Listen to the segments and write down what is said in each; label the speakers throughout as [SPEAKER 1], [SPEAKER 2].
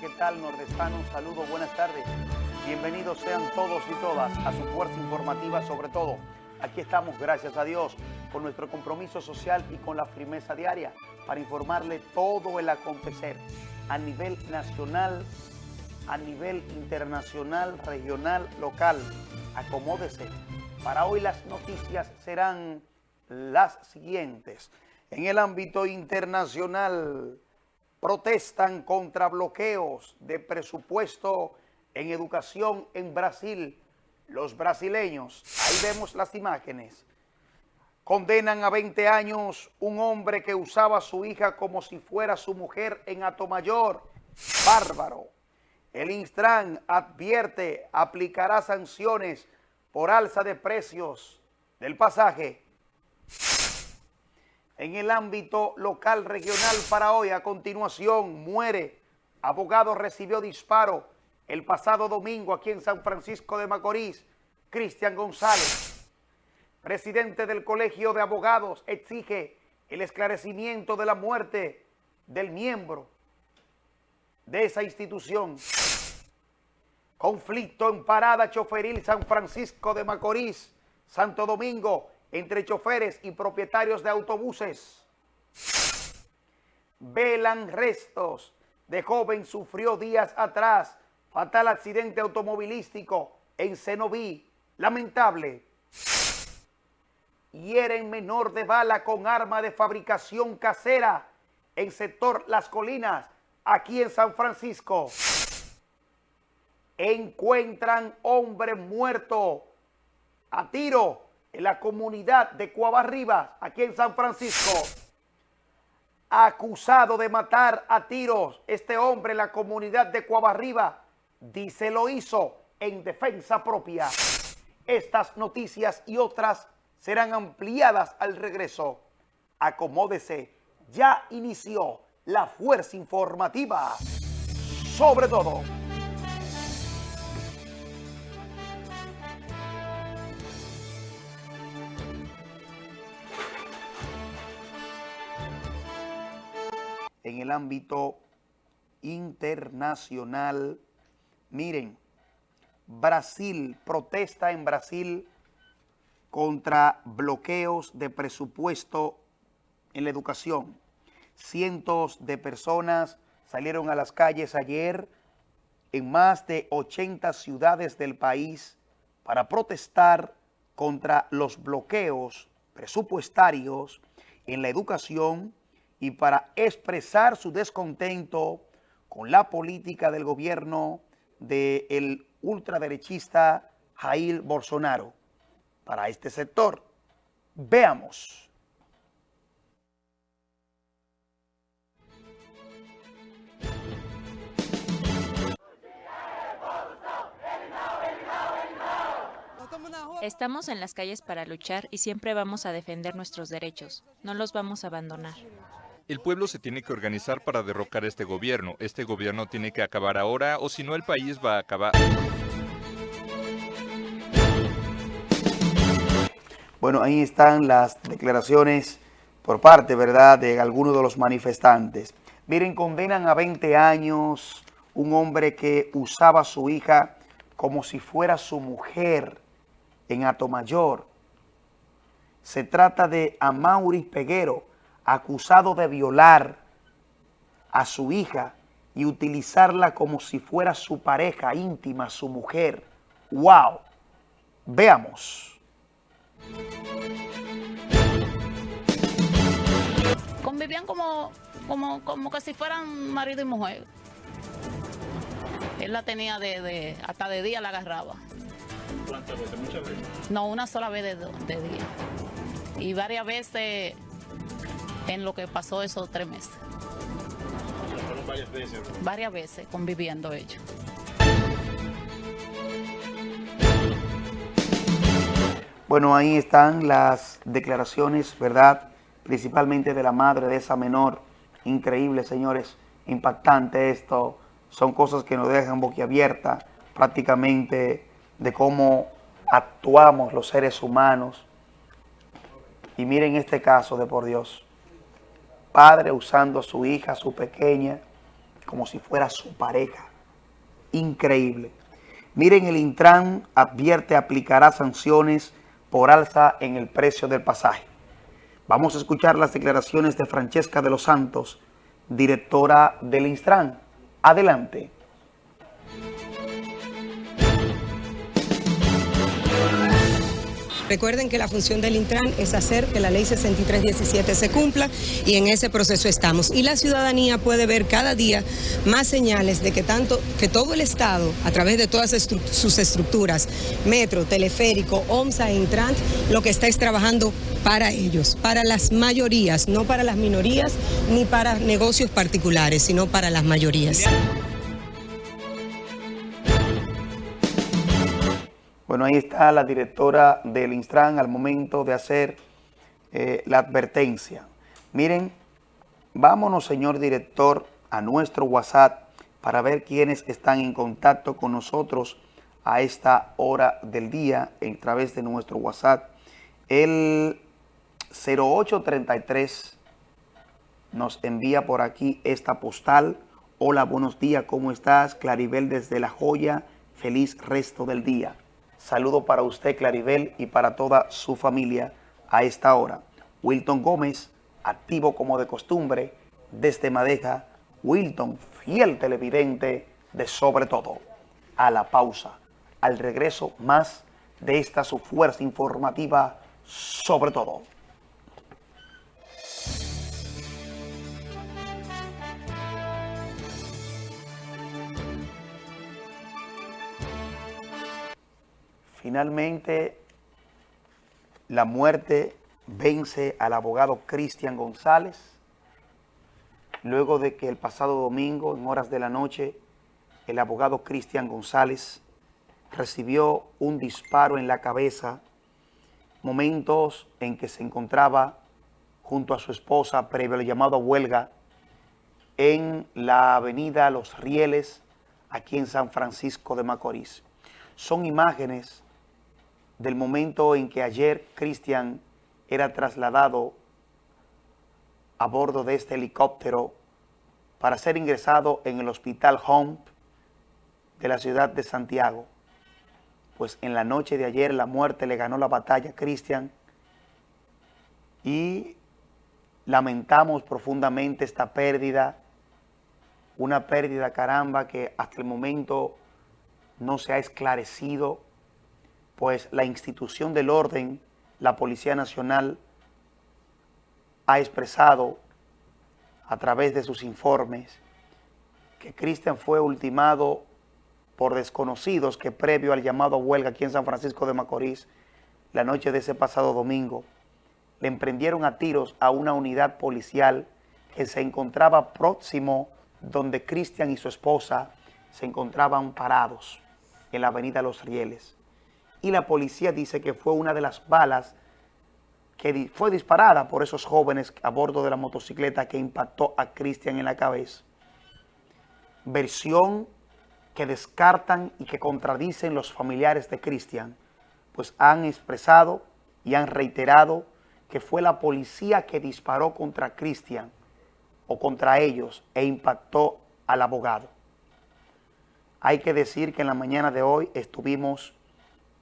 [SPEAKER 1] ¿qué tal, nordestano? Saludos, buenas tardes. Bienvenidos sean todos y todas a su fuerza informativa sobre todo. Aquí estamos, gracias a Dios, con nuestro compromiso social y con la firmeza diaria para informarle todo el acontecer a nivel nacional, a nivel internacional, regional, local. Acomódese. Para hoy las noticias serán las siguientes. En el ámbito internacional, protestan contra bloqueos de presupuesto en educación en Brasil. Los brasileños, ahí vemos las imágenes, condenan a 20 años un hombre que usaba a su hija como si fuera su mujer en Atomayor. Bárbaro. El Instran advierte, aplicará sanciones por alza de precios del pasaje en el ámbito local regional para hoy. A continuación, muere. Abogado recibió disparo el pasado domingo aquí en San Francisco de Macorís. Cristian González, presidente del Colegio de Abogados, exige el esclarecimiento de la muerte del miembro de esa institución. Conflicto en parada choferil San Francisco de Macorís, Santo Domingo, entre choferes y propietarios de autobuses. Velan restos de joven sufrió días atrás fatal accidente automovilístico en Cenoví. Lamentable. Hieren menor de bala con arma de fabricación casera en sector Las Colinas, aquí en San Francisco. Encuentran hombre muerto a tiro la comunidad de Cuabarribas, aquí en San Francisco, acusado de matar a tiros este hombre en la comunidad de Cuabarriba, dice lo hizo en defensa propia. Estas noticias y otras serán ampliadas al regreso. Acomódese, ya inició la fuerza informativa. Sobre todo. En el ámbito internacional. Miren, Brasil, protesta en Brasil contra bloqueos de presupuesto en la educación. Cientos de personas salieron a las calles ayer en más de 80 ciudades del país para protestar contra los bloqueos presupuestarios en la educación y para expresar su descontento con la política del gobierno del ultraderechista Jair Bolsonaro para este sector. Veamos.
[SPEAKER 2] Estamos en las calles para luchar y siempre vamos a defender nuestros derechos. No los vamos a abandonar.
[SPEAKER 3] El pueblo se tiene que organizar para derrocar este gobierno. Este gobierno tiene que acabar ahora o si no el país va a acabar.
[SPEAKER 1] Bueno, ahí están las declaraciones por parte, ¿verdad?, de algunos de los manifestantes. Miren, condenan a 20 años un hombre que usaba a su hija como si fuera su mujer en Atomayor. Se trata de Amaury Peguero, acusado de violar a su hija y utilizarla como si fuera su pareja íntima, su mujer. ¡Wow! Veamos.
[SPEAKER 4] Convivían como, como, como que si fueran marido y mujer. Él la tenía de, hasta de día la agarraba.
[SPEAKER 5] ¿Cuántas veces? ¿Muchas veces?
[SPEAKER 4] No, una sola vez de, de día. Y varias veces en lo que pasó esos tres meses.
[SPEAKER 5] varias veces.
[SPEAKER 4] Varias veces conviviendo ellos.
[SPEAKER 1] Bueno, ahí están las declaraciones, ¿verdad? Principalmente de la madre de esa menor. Increíble, señores. Impactante esto. Son cosas que nos dejan boquiabierta prácticamente de cómo actuamos los seres humanos. Y miren este caso de por Dios padre usando a su hija, su pequeña, como si fuera su pareja. Increíble. Miren, el Intran advierte aplicará sanciones por alza en el precio del pasaje. Vamos a escuchar las declaraciones de Francesca de los Santos, directora del Intran. Adelante.
[SPEAKER 6] Recuerden que la función del Intran es hacer que la ley 6317 se cumpla y en ese proceso estamos. Y la ciudadanía puede ver cada día más señales de que tanto que todo el Estado, a través de todas sus estructuras, metro, teleférico, OMSA e Intran, lo que está es trabajando para ellos, para las mayorías, no para las minorías ni para negocios particulares, sino para las mayorías.
[SPEAKER 1] Bueno, ahí está la directora del Instran al momento de hacer eh, la advertencia. Miren, vámonos, señor director, a nuestro WhatsApp para ver quiénes están en contacto con nosotros a esta hora del día a través de nuestro WhatsApp. El 0833 nos envía por aquí esta postal. Hola, buenos días, ¿cómo estás? Claribel desde La Joya, feliz resto del día. Saludo para usted, Claribel, y para toda su familia a esta hora. Wilton Gómez, activo como de costumbre, desde Madeja. Wilton, fiel televidente de Sobre Todo. A la pausa. Al regreso, más de esta su fuerza informativa Sobre Todo. Finalmente, la muerte vence al abogado Cristian González, luego de que el pasado domingo, en horas de la noche, el abogado Cristian González recibió un disparo en la cabeza, momentos en que se encontraba junto a su esposa previo al llamado a huelga en la avenida Los Rieles, aquí en San Francisco de Macorís. Son imágenes del momento en que ayer Cristian era trasladado a bordo de este helicóptero para ser ingresado en el Hospital Home de la ciudad de Santiago. Pues en la noche de ayer la muerte le ganó la batalla a Cristian y lamentamos profundamente esta pérdida, una pérdida caramba que hasta el momento no se ha esclarecido pues la institución del orden, la Policía Nacional, ha expresado a través de sus informes que Cristian fue ultimado por desconocidos que previo al llamado a huelga aquí en San Francisco de Macorís, la noche de ese pasado domingo, le emprendieron a tiros a una unidad policial que se encontraba próximo donde Cristian y su esposa se encontraban parados en la avenida Los Rieles y la policía dice que fue una de las balas que fue disparada por esos jóvenes a bordo de la motocicleta que impactó a Cristian en la cabeza. Versión que descartan y que contradicen los familiares de Cristian, pues han expresado y han reiterado que fue la policía que disparó contra Cristian o contra ellos e impactó al abogado. Hay que decir que en la mañana de hoy estuvimos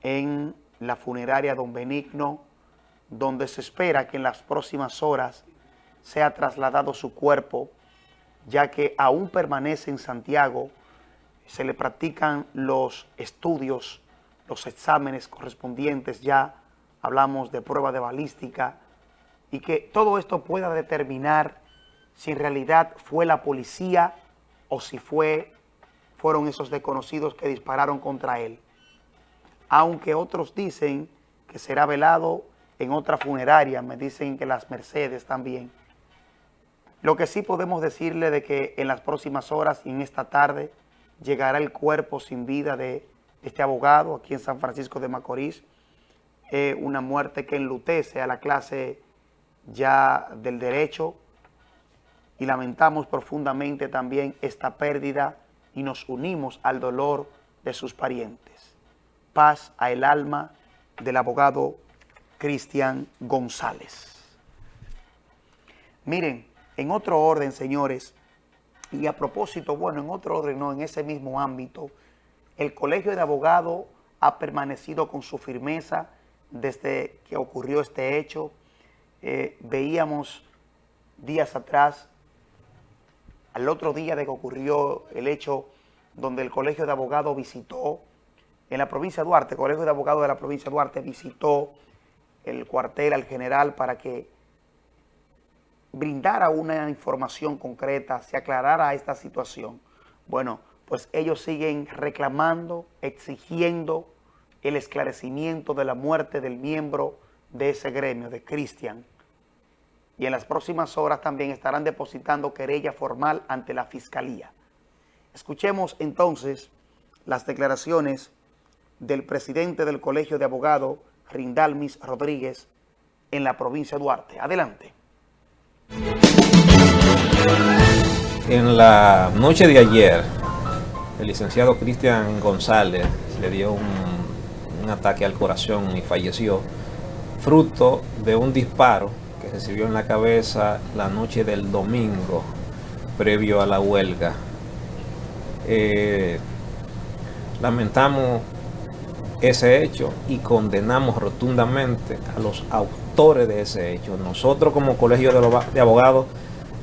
[SPEAKER 1] en la funeraria Don Benigno, donde se espera que en las próximas horas sea trasladado su cuerpo, ya que aún permanece en Santiago, se le practican los estudios, los exámenes correspondientes, ya hablamos de prueba de balística, y que todo esto pueda determinar si en realidad fue la policía o si fue, fueron esos desconocidos que dispararon contra él aunque otros dicen que será velado en otra funeraria, me dicen que las Mercedes también. Lo que sí podemos decirle de que en las próximas horas y en esta tarde llegará el cuerpo sin vida de este abogado aquí en San Francisco de Macorís, una muerte que enlutece a la clase ya del derecho y lamentamos profundamente también esta pérdida y nos unimos al dolor de sus parientes paz a el alma del abogado Cristian González. Miren, en otro orden, señores, Y a propósito, bueno, en otro orden, no, en ese mismo ámbito, el Colegio de Abogados ha permanecido con su firmeza desde que ocurrió este hecho. Eh, veíamos días atrás, al otro día de que ocurrió el hecho donde el Colegio de Abogados visitó en la provincia de Duarte, el Colegio de Abogados de la provincia de Duarte visitó el cuartel al general para que brindara una información concreta, se aclarara esta situación. Bueno, pues ellos siguen reclamando, exigiendo el esclarecimiento de la muerte del miembro de ese gremio, de Cristian. Y en las próximas horas también estarán depositando querella formal ante la Fiscalía. Escuchemos entonces las declaraciones del presidente del Colegio de Abogados, Rindalmis Rodríguez, en la provincia de Duarte. Adelante.
[SPEAKER 7] En la noche de ayer, el licenciado Cristian González le dio un, ataque al corazón y falleció, fruto de un disparo que recibió en la cabeza la noche del domingo, previo a la huelga. Eh, lamentamos ese hecho y condenamos rotundamente a los autores de ese hecho. Nosotros como colegio de abogados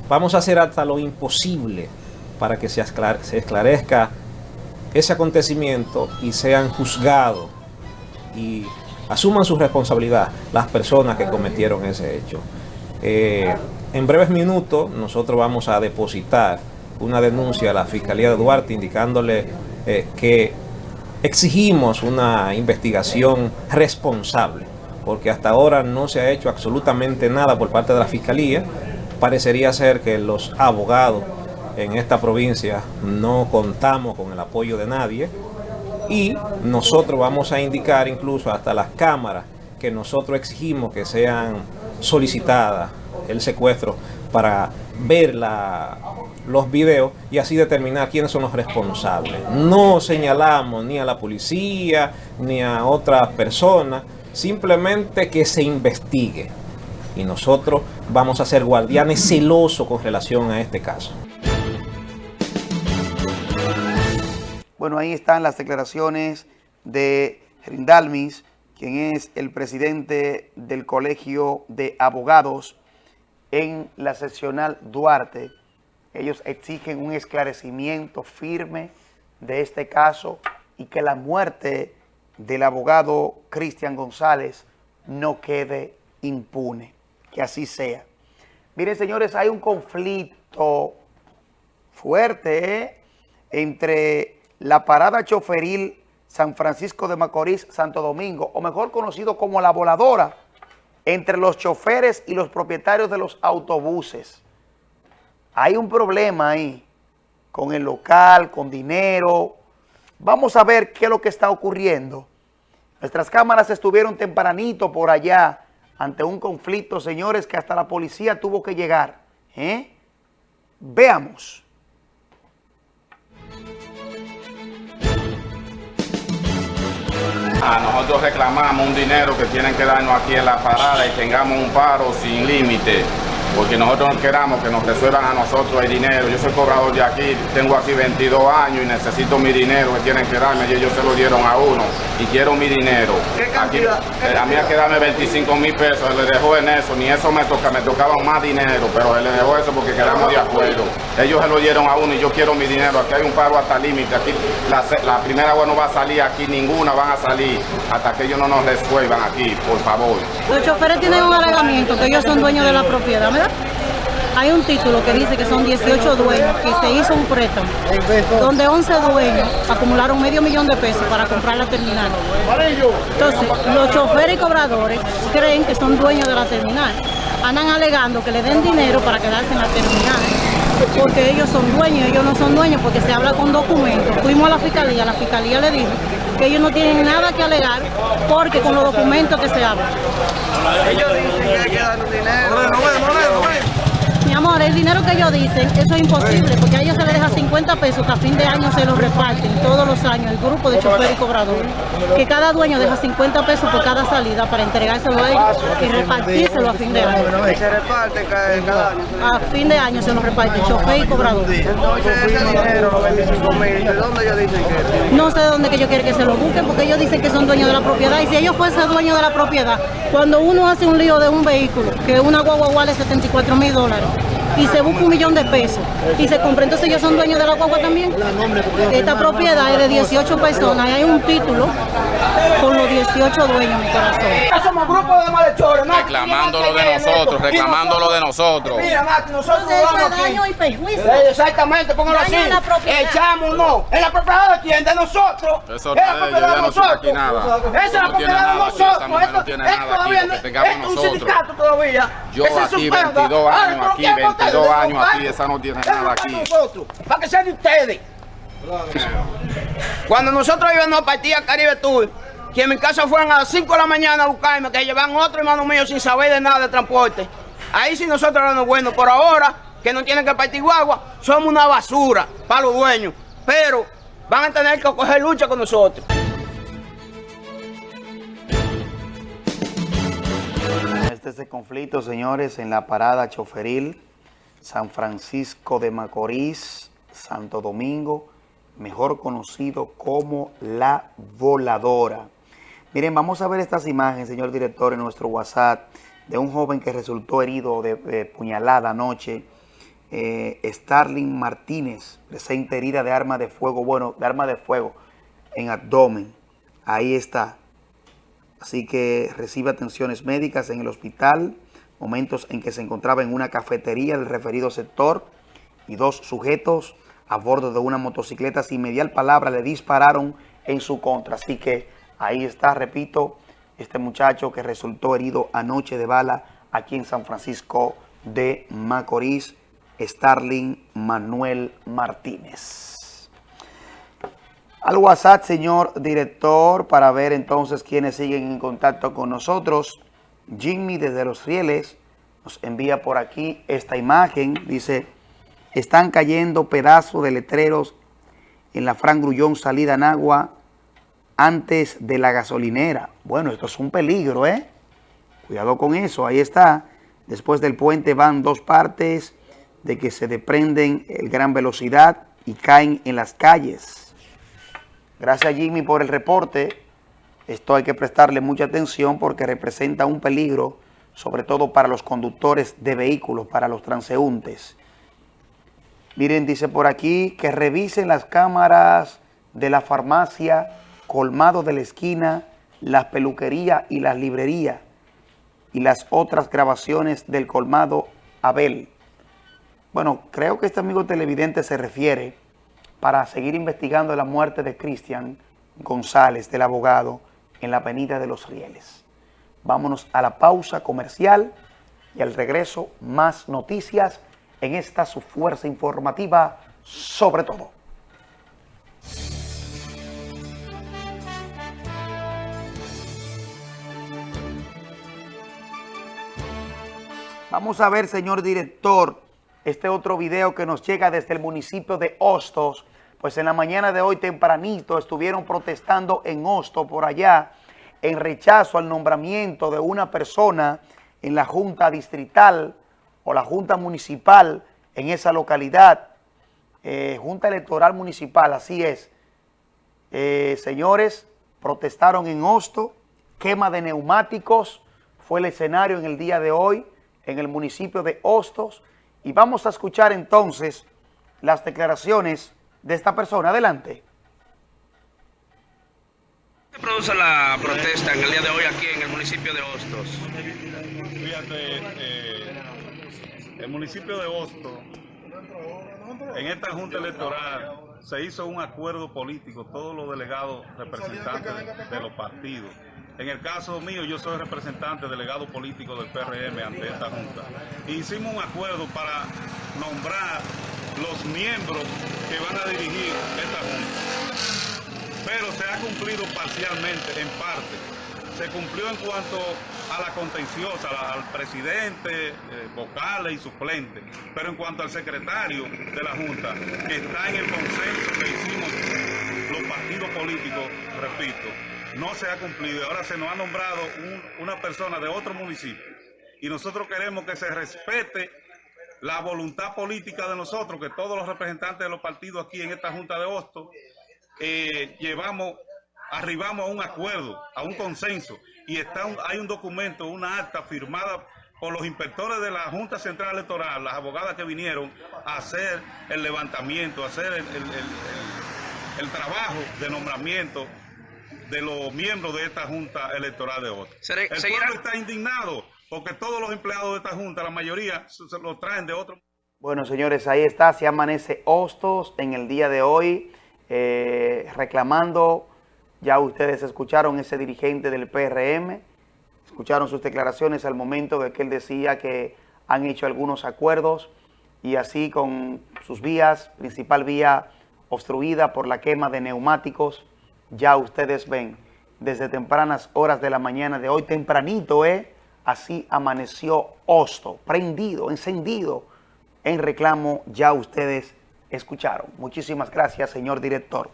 [SPEAKER 7] vamos a hacer hasta lo imposible para que se esclarezca ese acontecimiento y sean juzgados y asuman su responsabilidad las personas que cometieron ese hecho. Eh, en breves minutos nosotros vamos a depositar una denuncia a la Fiscalía de Duarte indicándole eh, que exigimos una investigación responsable, porque hasta ahora no se ha hecho absolutamente nada por parte de la Fiscalía. Parecería ser que los abogados en esta provincia no contamos con el apoyo de nadie y nosotros vamos a indicar incluso hasta las cámaras que nosotros exigimos que sean solicitadas el secuestro para ver la, los videos y así determinar quiénes son los responsables. No señalamos ni a la policía ni a otra persona, simplemente que se investigue. Y nosotros vamos a ser guardianes celosos con relación a este caso.
[SPEAKER 1] Bueno, ahí están las declaraciones de Rindalmis, quien es el presidente del Colegio de Abogados en la seccional Duarte. Ellos exigen un esclarecimiento firme de este caso y que la muerte del abogado Cristian González no quede impune. Que así sea. Miren, señores, hay un conflicto fuerte ¿eh? entre la parada choferil San Francisco de Macorís, Santo Domingo, o mejor conocido como la voladora, entre los choferes y los propietarios de los autobuses. Hay un problema ahí con el local, con dinero. Vamos a ver qué es lo que está ocurriendo. Nuestras cámaras estuvieron tempranito por allá ante un conflicto, señores, que hasta la policía tuvo que llegar. ¿eh? Veamos.
[SPEAKER 8] A nosotros reclamamos un dinero que tienen que darnos aquí en la parada y tengamos un paro sin límite porque nosotros no queramos que nos resuelvan a nosotros el dinero. Yo soy cobrador de aquí, tengo aquí 22 años y necesito mi dinero que tienen que darme y ellos se lo dieron a uno y quiero mi dinero.
[SPEAKER 1] ¿Qué cantidad?
[SPEAKER 8] Aquí, a mí hay que darme 25 mil pesos, se le dejó en eso, ni eso me toca, me tocaba más dinero, pero se le dejó eso porque quedamos de acuerdo. Ellos se lo dieron a uno y yo quiero mi dinero, aquí hay un paro hasta límite, aquí la, la, primera agua no va a salir, aquí ninguna van a salir hasta que ellos no nos resuelvan aquí, por favor.
[SPEAKER 9] Los choferes tienen un alegamiento que ellos son dueños de la propiedad, hay un título que dice que son 18 dueños, que se hizo un préstamo, donde 11 dueños acumularon medio millón de pesos para comprar la terminal. Entonces, los choferes y cobradores creen que son dueños de la terminal. Andan alegando que le den dinero para quedarse en la terminal, porque ellos son dueños, ellos no son dueños porque se habla con documentos. Fuimos a la fiscalía, la fiscalía le dijo que ellos no tienen nada que alegar porque con los documentos que se hablan.
[SPEAKER 1] Ellos dicen que hay que dar dinero.
[SPEAKER 9] Amor, el dinero que ellos dicen, eso es imposible, porque a ellos se les deja 50 pesos que a fin de año se los reparten todos los años el grupo de chofer y cobrador. Que cada dueño deja 50 pesos por cada salida para entregárselo a ellos y repartírselo a fin de año.
[SPEAKER 1] Se reparte cada año.
[SPEAKER 9] A fin de año se los reparte chofer y cobrador.
[SPEAKER 1] Entonces, ese dinero, los 25 mil, ¿de dónde ellos dicen que
[SPEAKER 9] No sé de dónde que ellos quieren que se lo busquen, porque ellos dicen que son dueños de la propiedad. Y si ellos fuesen dueños de la propiedad, cuando uno hace un lío de un vehículo, que una guagua vale 74 mil dólares, y se busca un millón de pesos, y se compra, entonces ellos son dueños de la guagua también. Esta propiedad es de 18 personas, y hay un título con los 18 dueños, mi corazón.
[SPEAKER 10] Somos grupos de malhechores, Mati.
[SPEAKER 8] Reclamándolo de nosotros, reclamándolo de nosotros.
[SPEAKER 10] Mira, Mati, nosotros vamos aquí.
[SPEAKER 9] daño y perjuicio.
[SPEAKER 10] Eh, Exactamente, póngalo
[SPEAKER 9] Daño
[SPEAKER 10] así.
[SPEAKER 9] a la propiedad.
[SPEAKER 10] Echamos, no. En la propiedad de quién? De nosotros.
[SPEAKER 8] Eso
[SPEAKER 10] es la propiedad de nosotros.
[SPEAKER 8] aquí nada.
[SPEAKER 10] Esa es la propiedad de
[SPEAKER 8] nada aquí, esa
[SPEAKER 10] nosotros. Esto,
[SPEAKER 8] tiene nada aquí,
[SPEAKER 10] todavía
[SPEAKER 8] lo
[SPEAKER 10] no-
[SPEAKER 8] que tengamos
[SPEAKER 10] es un
[SPEAKER 8] nosotros.
[SPEAKER 10] sindicato todavía.
[SPEAKER 8] Yo aquí
[SPEAKER 10] su pedo.
[SPEAKER 8] 22
[SPEAKER 10] Ahora,
[SPEAKER 8] años,
[SPEAKER 10] ¿pero
[SPEAKER 8] aquí
[SPEAKER 10] quién vota
[SPEAKER 8] 22
[SPEAKER 10] de
[SPEAKER 8] años, aquí,
[SPEAKER 10] nosotros?
[SPEAKER 8] esa no tiene nada aquí.
[SPEAKER 10] nosotros, Para que sea de ustedes. Cuando nosotros íbamos a partir a Caribe Tour, que en mi casa fueron a las 5 de la mañana a buscarme, que llevan otro hermano mío sin saber de nada de transporte. Ahí sí nosotros éramos buenos. Por ahora, que no tienen que partir guagua, somos una basura para los dueños. Pero van a tener que coger lucha con nosotros.
[SPEAKER 1] Este es el conflicto, señores, en la parada choferil, San Francisco de Macorís, Santo Domingo, mejor conocido como La Voladora. Miren, vamos a ver estas imágenes, señor director, en nuestro WhatsApp, de un joven que resultó herido de, puñalada anoche. Eh, Starling Martínez, presente herida de arma de fuego, bueno, de arma de fuego en abdomen. Ahí está. Así que recibe atenciones médicas en el hospital, momentos en que se encontraba en una cafetería del referido sector y dos sujetos a bordo de una motocicleta sin mediar palabra le dispararon en su contra. Así que ahí está, repito, este muchacho que resultó herido anoche de bala aquí en San Francisco de Macorís, Starling Manuel Martínez. Al WhatsApp, señor director, para ver entonces quiénes siguen en contacto con nosotros. Jimmy desde Los Rieles nos envía por aquí esta imagen. Dice, están cayendo pedazos de letreros en la Fran Grullón salida en agua antes de la gasolinera. Bueno, esto es un peligro, ¿eh? Cuidado con eso, ahí está. Después del puente van dos partes de que se desprenden en gran velocidad y caen en las calles. Gracias Jimmy por el reporte. Esto hay que prestarle mucha atención porque representa un peligro, sobre todo para los conductores de vehículos, para los transeúntes. Miren, dice por aquí que revisen las cámaras de la farmacia, colmado de la esquina, las peluquerías y las librerías y las otras grabaciones del colmado Abel. Bueno, creo que este amigo televidente se refiere para seguir investigando la muerte de Cristian González, del abogado, en la avenida de los Rieles. Vámonos a la pausa comercial y al regreso más noticias en esta su fuerza informativa sobre todo. Vamos a ver, señor director, este otro video que nos llega desde el municipio de Hostos. Pues en la mañana de hoy tempranito estuvieron protestando en Hostos, por allá, en rechazo al nombramiento de una persona en la Junta Distrital o la Junta Municipal en esa localidad. Eh, Junta Electoral Municipal, así es. Eh, señores, protestaron en Hostos, quema de neumáticos, fue el escenario en el día de hoy en el municipio de Hostos y vamos a escuchar entonces las declaraciones de esta persona. Adelante.
[SPEAKER 11] ¿Qué produce la protesta en el día de hoy aquí en el municipio de Hostos?
[SPEAKER 5] Fíjate, eh, el municipio de Hostos, en esta junta electoral, se hizo un acuerdo político, todos los delegados representantes de los partidos. En el caso mío, yo soy representante, delegado político del PRM ante esta Junta. Hicimos un acuerdo para nombrar los miembros que van a dirigir esta Junta. Pero se ha cumplido parcialmente, en parte. Se cumplió en cuanto a la contenciosa, al presidente, eh, vocales y suplentes, pero en cuanto al secretario de la Junta, que está en el consenso que hicimos los partidos políticos, repito, no se ha cumplido. Ahora se nos ha nombrado una persona de otro municipio y nosotros queremos que se respete la voluntad política de nosotros, que todos los representantes de los partidos aquí en esta Junta de Hostos eh, llevamos arribamos a un acuerdo, a un consenso, y está hay un documento, una acta firmada por los inspectores de la Junta Central Electoral, las abogadas que vinieron a hacer el levantamiento, a hacer el, trabajo de nombramiento de los miembros de esta Junta Electoral de hoy. El pueblo está indignado porque todos los empleados de esta Junta, la mayoría, se, lo traen de otro.
[SPEAKER 1] Bueno, señores, ahí está, se amanece Hostos en el día de hoy, eh, reclamando ya ustedes escucharon ese dirigente del PRM, escucharon sus declaraciones al momento de que él decía que han hecho algunos acuerdos y así con sus vías, principal vía obstruida por la quema de neumáticos, ya ustedes ven, desde tempranas horas de la mañana de hoy, tempranito, ¿eh? Así amaneció Hosto, prendido, encendido en reclamo, ya ustedes escucharon. Muchísimas gracias, señor director.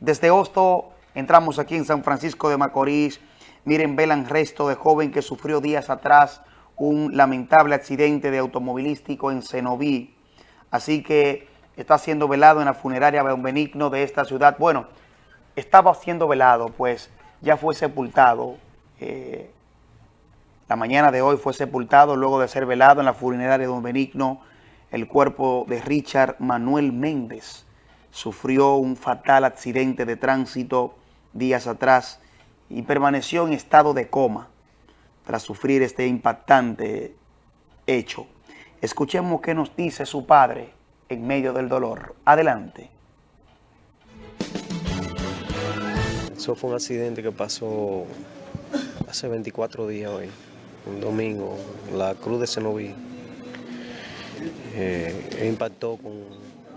[SPEAKER 1] Desde Hosto Entramos aquí en San Francisco de Macorís. Miren, velan resto de joven que sufrió días atrás un lamentable accidente de automovilístico en Cenoví. Así que está siendo velado en la funeraria Benigno de esta ciudad. Bueno, estaba siendo velado, pues ya fue sepultado. Eh, la mañana de hoy fue sepultado luego de ser velado en la funeraria de Don Benigno el cuerpo de Richard Manuel Méndez. Sufrió un fatal accidente de tránsito días atrás y permaneció en estado de coma tras sufrir este impactante hecho. Escuchemos qué nos dice su padre en medio del dolor. Adelante.
[SPEAKER 12] Eso fue un accidente que pasó hace 24 días hoy, un domingo, la Cruz de Cenoví. Eh, impactó con,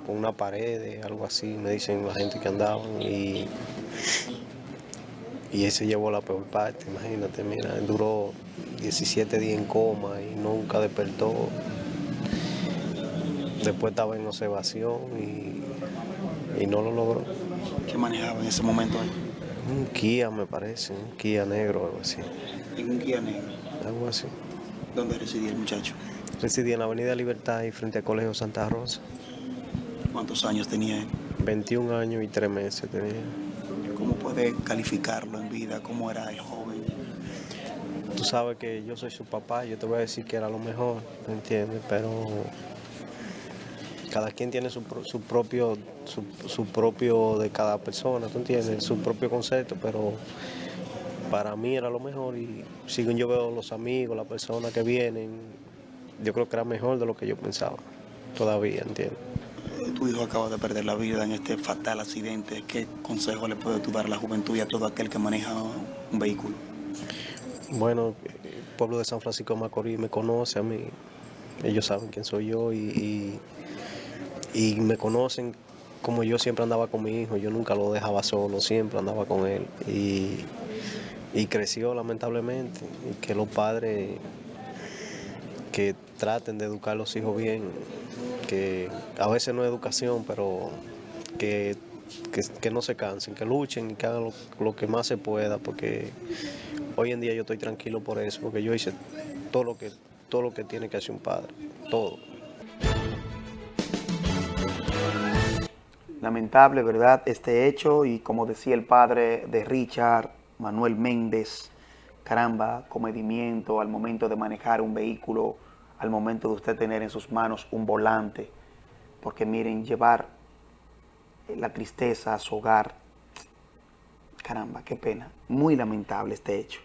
[SPEAKER 12] con, una pared, algo así, me dicen la gente que andaban, y y ese llevó la peor parte, imagínate, mira, duró 17 días en coma y nunca despertó. Después estaba en observación y, no lo logró.
[SPEAKER 1] ¿Qué manejaba en ese momento?
[SPEAKER 12] Un Kia, me parece, un Kia negro, algo así.
[SPEAKER 1] ¿En un Kia negro?
[SPEAKER 12] Algo así.
[SPEAKER 1] ¿Dónde residía el muchacho?
[SPEAKER 12] Residía en la Avenida Libertad y frente al Colegio Santa Rosa.
[SPEAKER 1] ¿Cuántos años tenía él?
[SPEAKER 12] 21 años y 3 meses tenía.
[SPEAKER 1] ¿Cómo puede calificarlo en vida? ¿Cómo era el joven?
[SPEAKER 12] Tú sabes que yo soy su papá, yo te voy a decir que era lo mejor, ¿me entiendes? Pero cada quien tiene su, propio, su, propio de cada persona, ¿tú entiendes? Su propio concepto, pero para mí era lo mejor y si yo veo los amigos, las personas que vienen, yo creo que era mejor de lo que yo pensaba, todavía, ¿entiendes?
[SPEAKER 1] Tu hijo acaba de perder la vida en este fatal accidente. ¿Qué consejo le puede dar a la juventud y a todo aquel que maneja un vehículo?
[SPEAKER 12] Bueno, el pueblo de San Francisco de Macorís me conoce a mí. Ellos saben quién soy yo y, y, me conocen como yo siempre andaba con mi hijo. Yo nunca lo dejaba solo, siempre andaba con él. Y, y creció lamentablemente. Y que los padres que traten de educar a los hijos bien, que a veces no es educación, pero que, que, no se cansen, que luchen y que hagan lo, que más se pueda, porque hoy en día yo estoy tranquilo por eso, porque yo hice todo lo que, todo lo que tiene que hacer un padre, todo.
[SPEAKER 1] Lamentable, ¿verdad? Este hecho y como decía el padre de Richard, Manuel Méndez, caramba, comedimiento al momento de manejar un vehículo al momento de usted tener en sus manos un volante. Porque miren, llevar la tristeza a su hogar, caramba, qué pena. Muy lamentable este hecho.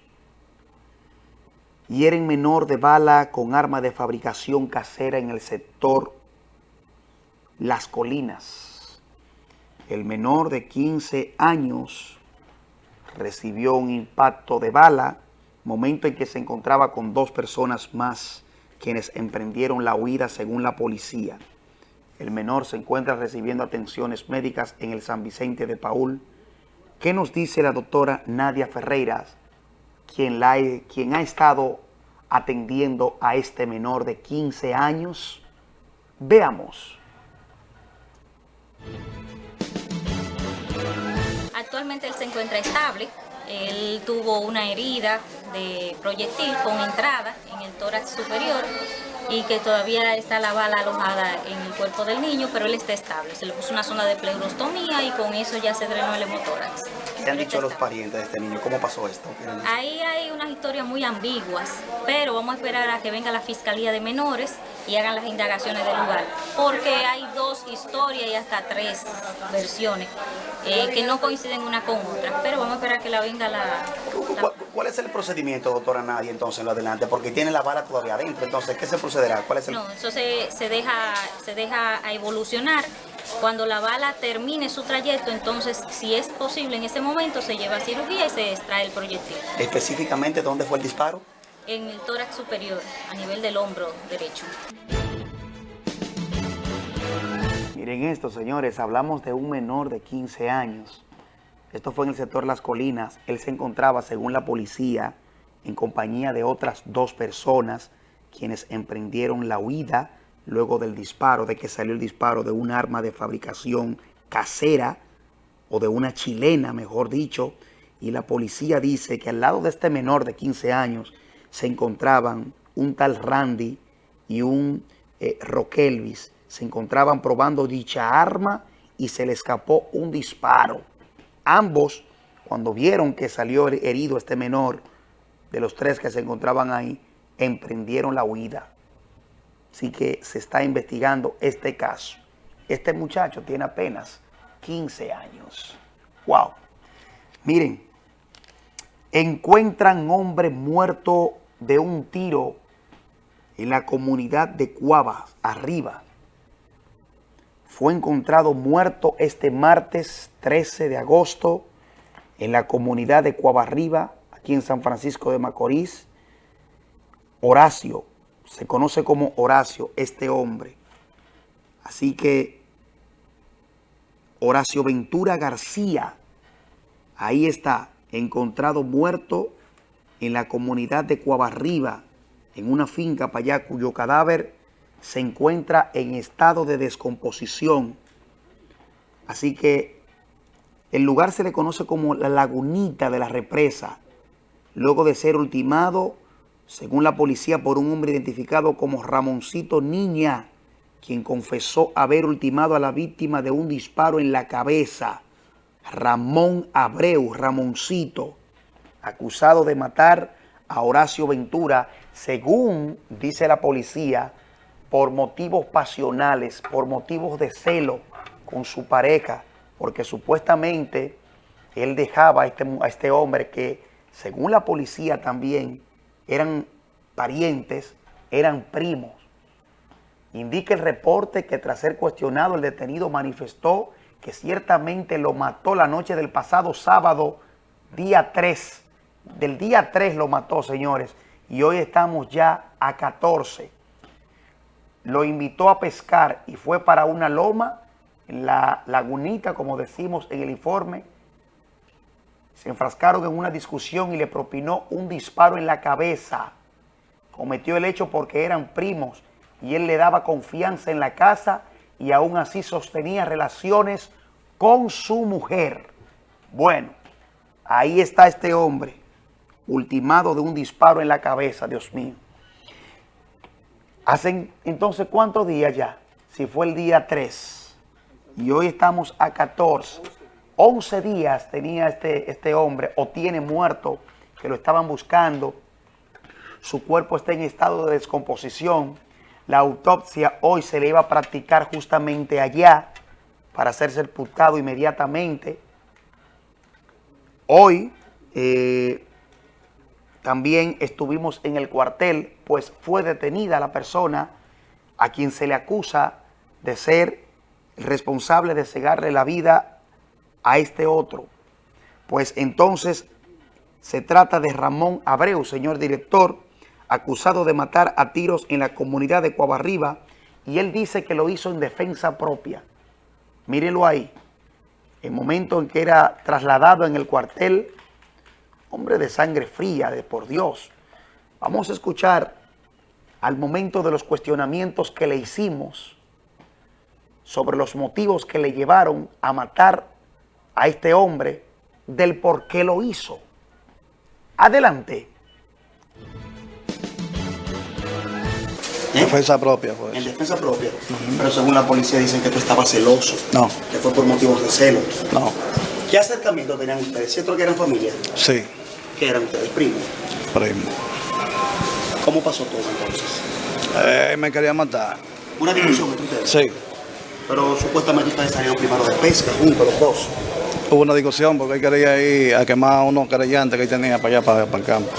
[SPEAKER 1] Hieren menor de bala con arma de fabricación casera en el sector Las Colinas. El menor de 15 años recibió un impacto de bala, momento en que se encontraba con dos personas más quienes emprendieron la huida según la policía. El menor se encuentra recibiendo atenciones médicas en el San Vicente de Paul. ¿Qué nos dice la doctora Nadia Ferreiras quien, quien ha estado atendiendo a este menor de 15 años. Veamos.
[SPEAKER 13] Actualmente él se encuentra estable. Él tuvo una herida de proyectil con entrada en el tórax superior y que todavía está la bala alojada en el cuerpo del niño, pero él está estable. Se le puso una zona de pleurostomía y con eso ya se drenó el hemotórax.
[SPEAKER 1] ¿Qué han dicho los parientes de este niño? ¿Cómo pasó esto?
[SPEAKER 13] Ahí hay unas historias muy ambiguas, pero vamos a esperar a que venga la Fiscalía de Menores y hagan las indagaciones del lugar, porque hay dos historias y hasta tres versiones eh, que no coinciden una con otra, pero vamos a esperar que la venga la...
[SPEAKER 1] ¿Cuál, es el procedimiento, doctora Nadia, entonces, en lo adelante? Porque tiene la bala todavía adentro, entonces, ¿qué se procederá? ¿Cuál es el...
[SPEAKER 13] No, eso se, se, deja, se deja a evolucionar. Cuando la bala termine su trayecto, entonces, si es posible en ese momento, se lleva a cirugía y se extrae el proyectil.
[SPEAKER 1] ¿Específicamente dónde fue el disparo?
[SPEAKER 13] En el tórax superior, a nivel del hombro derecho.
[SPEAKER 1] Miren esto, señores, hablamos de un menor de 15 años. Esto fue en el sector Las Colinas. Él se encontraba, según la policía, en compañía de otras dos personas quienes emprendieron la huida luego del disparo, de que salió el disparo de un arma de fabricación casera o de una chilena, mejor dicho, y la policía dice que al lado de este menor de 15 años se encontraban un tal Randy y un eh, Roquelvis. Se encontraban probando dicha arma y se le escapó un disparo. Ambos, cuando vieron que salió herido este menor, de los tres que se encontraban ahí, emprendieron la huida. Así que se está investigando este caso. Este muchacho tiene apenas 15 años. ¡Wow! Miren, encuentran hombre muerto de un tiro en la comunidad de Cuavas, arriba. Fue encontrado muerto este martes 13 de agosto en la comunidad de Cuavarriba, aquí en San Francisco de Macorís. Horacio, se conoce como Horacio, este hombre. Así que Horacio Ventura García, ahí está, encontrado muerto en la comunidad de Cuavarriba, en una finca para allá, cuyo cadáver se encuentra en estado de descomposición. Así que el lugar se le conoce como la lagunita de la represa, luego de ser ultimado, según la policía, por un hombre identificado como Ramoncito Niña, quien confesó haber ultimado a la víctima de un disparo en la cabeza. Ramón Abreu, Ramoncito, acusado de matar a Horacio Ventura, según dice la policía, por motivos pasionales, por motivos de celo con su pareja, porque supuestamente él dejaba a este, a este hombre que, según la policía también, eran parientes, eran primos. Indica el reporte que tras ser cuestionado el detenido manifestó que ciertamente lo mató la noche del pasado sábado, día 3. Del día 3 lo mató, señores, y hoy estamos ya a 14. Lo invitó a pescar y fue para una loma, la lagunita, como decimos en el informe. Se enfrascaron en una discusión y le propinó un disparo en la cabeza. Cometió el hecho porque eran primos y él le daba confianza en la casa y aún así sostenía relaciones con su mujer. Bueno, ahí está este hombre, ultimado de un disparo en la cabeza, Dios mío. Hacen entonces cuántos días ya, si fue el día 3 y hoy estamos a 14, 11 días tenía este, este hombre o tiene muerto que lo estaban buscando, su cuerpo está en estado de descomposición, la autopsia hoy se le iba a practicar justamente allá para ser sepultado inmediatamente. Hoy eh, también estuvimos en el cuartel, pues fue detenida la persona a quien se le acusa de ser responsable de cegarle la vida a este otro. Pues entonces se trata de Ramón Abreu, señor director, acusado de matar a tiros en la comunidad de Cuavarriba y él dice que lo hizo en defensa propia. Mírenlo ahí. El momento en que era trasladado en el cuartel, hombre de sangre fría, de por Dios. Vamos a escuchar al momento de los cuestionamientos que le hicimos sobre los motivos que le llevaron a matar a este hombre, del por qué lo hizo. Adelante.
[SPEAKER 14] En defensa propia, pues.
[SPEAKER 1] En defensa propia. Pero según la policía dicen que tú estabas celoso.
[SPEAKER 14] No.
[SPEAKER 1] Que fue por motivos de celo.
[SPEAKER 14] No.
[SPEAKER 1] ¿Qué acercamiento tenían ustedes? ¿Cierto que eran familia?
[SPEAKER 14] Sí.
[SPEAKER 1] ¿Qué eran ustedes? ¿Primos?
[SPEAKER 14] Primo.
[SPEAKER 1] ¿Cómo pasó todo entonces?
[SPEAKER 14] Eh, me quería matar.
[SPEAKER 1] ¿Una discusión entre ustedes?
[SPEAKER 14] Sí.
[SPEAKER 1] Pero supuestamente ustedes salieron primero de pesca juntos los dos.
[SPEAKER 14] Hubo una discusión porque él quería ir a quemar a unos creyentes que él tenía para allá, para, para el campo.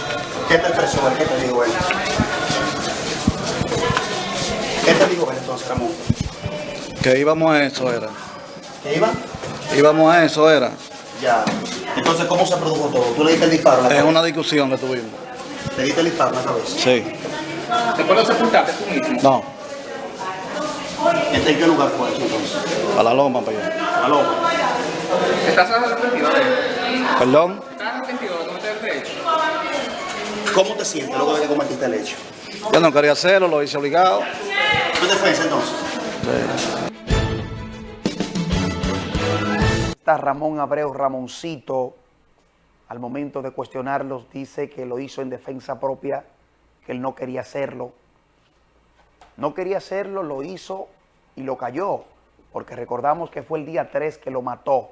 [SPEAKER 1] ¿Qué te expresó él? ¿Qué te dijo él? ¿Qué te dijo él entonces, Ramón?
[SPEAKER 14] Que íbamos a eso, era.
[SPEAKER 1] ¿Qué iba?
[SPEAKER 14] Íbamos a eso, era.
[SPEAKER 1] Ya. Entonces, ¿cómo se produjo todo? ¿Tú le diste el disparo a la
[SPEAKER 14] Es
[SPEAKER 1] cabeza?
[SPEAKER 14] una discusión que tuvimos.
[SPEAKER 1] ¿Le diste el disparo a la cabeza?
[SPEAKER 14] Sí.
[SPEAKER 1] ¿Después lo sepultaste tú mismo?
[SPEAKER 14] No,
[SPEAKER 1] ¿En qué lugar fue eso entonces?
[SPEAKER 14] a la loma para allá.
[SPEAKER 1] A la loma.
[SPEAKER 15] ¿Estás arrepentido de él?
[SPEAKER 14] ¿Perdón?
[SPEAKER 15] ¿Estás arrepentido de cometer este hecho?
[SPEAKER 1] ¿Cómo te sientes luego de que cometiste el hecho?
[SPEAKER 14] Yo no quería hacerlo, lo hice obligado.
[SPEAKER 1] ¿Tu defensa entonces? Ramón Abreu Ramoncito, al momento de cuestionarlos, dice que lo hizo en defensa propia, que él no quería hacerlo. No quería hacerlo, lo hizo y lo cayó, porque recordamos que fue el día 3 que lo mató.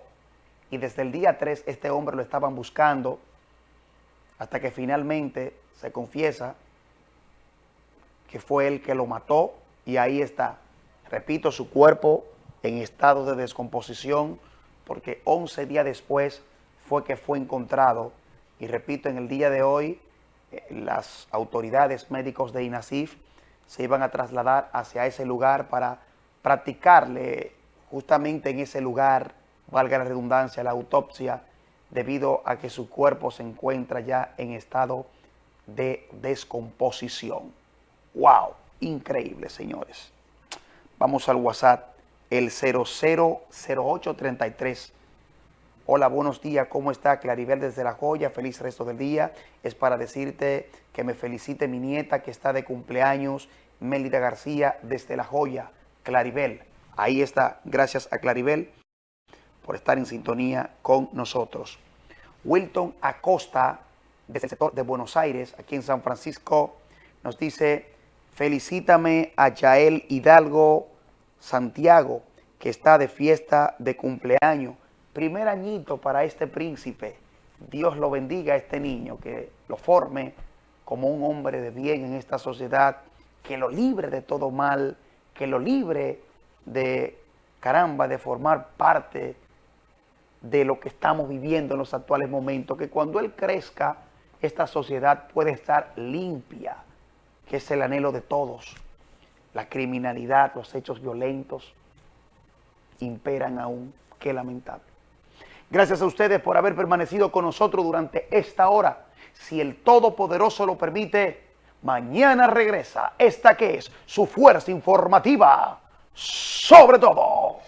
[SPEAKER 1] Y desde el día 3 este hombre lo estaban buscando hasta que finalmente se confiesa que fue él que lo mató y ahí está. Repito, su cuerpo en estado de descomposición porque 11 días después fue que fue encontrado y repito, en el día de hoy eh, las autoridades médicos de INASIF se iban a trasladar hacia ese lugar para practicarle justamente en ese lugar, valga la redundancia, la autopsia, debido a que su cuerpo se encuentra ya en estado de descomposición. ¡Wow! Increíble, señores. Vamos al WhatsApp, el 000833. Hola, buenos días, ¿cómo está? Claribel desde La Joya, feliz resto del día. Es para decirte que me felicite mi nieta que está de cumpleaños, Mélida García, desde La Joya, Claribel. Ahí está, gracias a Claribel por estar en sintonía con nosotros. Wilton Acosta, desde el sector de Buenos Aires, aquí en San Francisco, nos dice, felicítame a Yael Hidalgo Santiago, que está de fiesta de cumpleaños. Primer añito para este príncipe. Dios lo bendiga a este niño, que lo forme como un hombre de bien en esta sociedad, que lo libre de todo mal, que lo libre de, caramba, de formar parte de lo que estamos viviendo en los actuales momentos, que cuando él crezca, esta sociedad puede estar limpia, que es el anhelo de todos. La criminalidad, los hechos violentos imperan aún. Qué lamentable. Gracias a ustedes por haber permanecido con nosotros durante esta hora. Si el Todopoderoso lo permite, mañana regresa esta que es su fuerza informativa sobre todo.